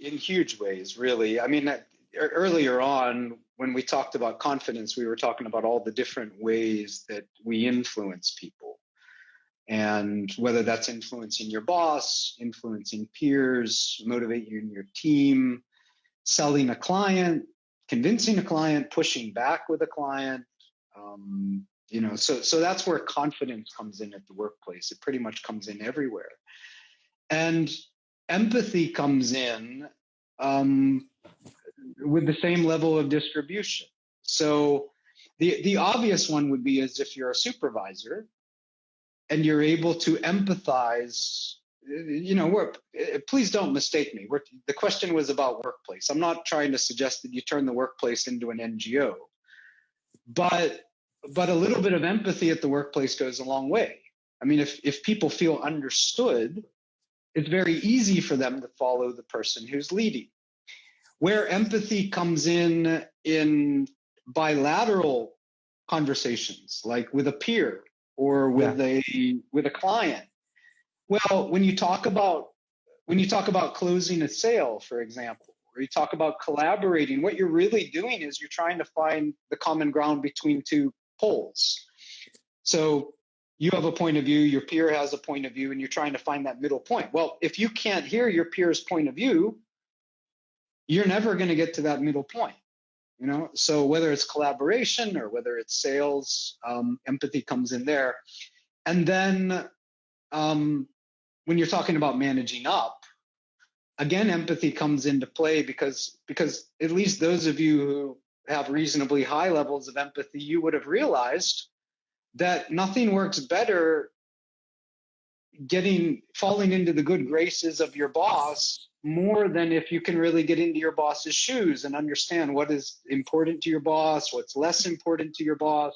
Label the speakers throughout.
Speaker 1: in huge ways, really. I mean, earlier on, when we talked about confidence, we were talking about all the different ways that we influence people. And whether that's influencing your boss, influencing peers, motivating your team, selling a client, convincing a client, pushing back with a client. Um, you know, so so that's where confidence comes in at the workplace. It pretty much comes in everywhere, and empathy comes in um, with the same level of distribution. So the the obvious one would be as if you're a supervisor and you're able to empathize you know we're, please don't mistake me. We're, the question was about workplace. I'm not trying to suggest that you turn the workplace into an ngo but but a little bit of empathy at the workplace goes a long way. I mean if if people feel understood it's very easy for them to follow the person who's leading. Where empathy comes in in bilateral conversations like with a peer or with yeah. a with a client. Well when you talk about when you talk about closing a sale for example or you talk about collaborating what you're really doing is you're trying to find the common ground between two poles. So you have a point of view your peer has a point of view and you're trying to find that middle point. Well if you can't hear your peer's point of view you're never going to get to that middle point you know? So whether it's collaboration or whether it's sales um, empathy comes in there. And then um, when you're talking about managing up again empathy comes into play because because at least those of you who have reasonably high levels of empathy you would have realized that nothing works better getting falling into the good graces of your boss more than if you can really get into your boss's shoes and understand what is important to your boss, what's less important to your boss,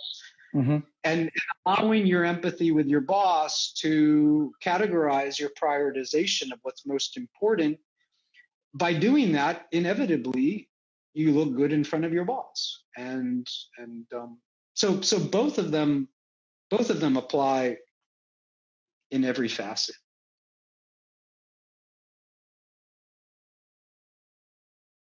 Speaker 1: mm-hmm. and allowing your empathy with your boss to categorize your prioritization of what's most important. By doing that, inevitably, you look good in front of your boss, and and um, so so both of them both of them apply in every facet.